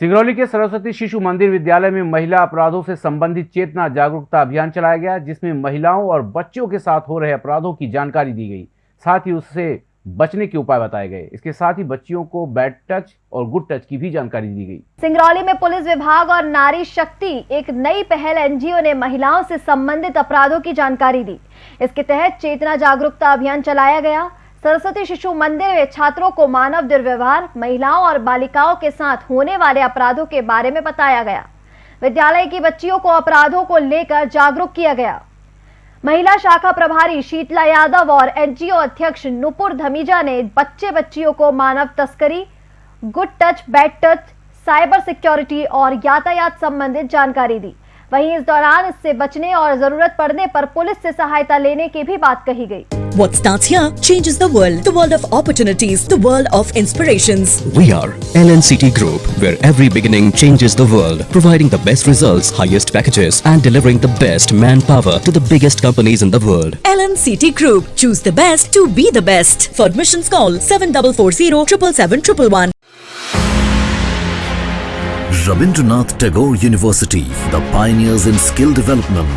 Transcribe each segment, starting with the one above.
सिंगरौली के सरस्वती शिशु मंदिर विद्यालय में महिला अपराधों से संबंधित चेतना जागरूकता अभियान चलाया गया, जिसमें महिलाओं और बच्चों के साथ हो रहे अपराधों की जानकारी दी गई। साथ ही उससे बचने के उपाय बताए गए। इसके साथ ही बच्चियों को बैड टच और गुड टच की भी जानकारी दी गई। सिंगरौली में पुलिस विभाग और नारी शक्ति, एक नई पहल एनजीओ ने महिलाओं से संबंधित अपराधों की जानकारी दी। इसके तहत चेतना जागरूकता अभियान चलाया गया। सरस्वती शिशु मंदिर में छात्रों को मानव दुर्व्यवहार, महिलाओं और बालिकाओं के साथ होने वाले अपराधों के बारे में बताया गया। विद्यालय की बच्चियों को अपराधों को लेकर जागरूक किया गया। महिला शाखा प्रभारी शीतला यादव और एनजीओ अध्यक्ष नुपुर धमीजा ने बच्चे बच्चियों को मानव तस्करी, good touch, bad touch, cyber security और यातायात संबंधित जानकारी दी। वहीं इस दौरान इससे बचने और ज़रूरत पड़ने पर पुलिस से सहायता लेने की भी बात कही गई। What starts here changes the world. The world of opportunities, the world of inspirations. We are LNCT Group, where every beginning changes the world, providing the best results, highest packages, and delivering the best manpower to the biggest companies in the world. LNCT Group. Choose the best to be the best. For admissions call 7440 777 Rabindranath Tagore University, the pioneers in skill development,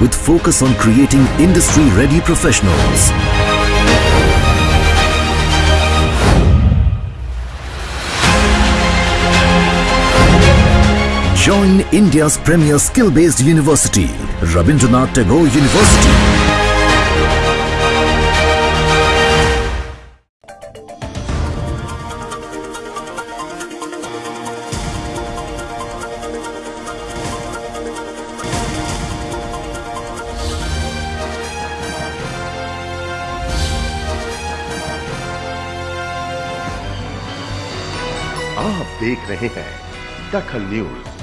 with focus on creating industry-ready professionals. Join India's premier skill-based university, Rabindranath Tagore University. आप देख रहे हैं दखल news.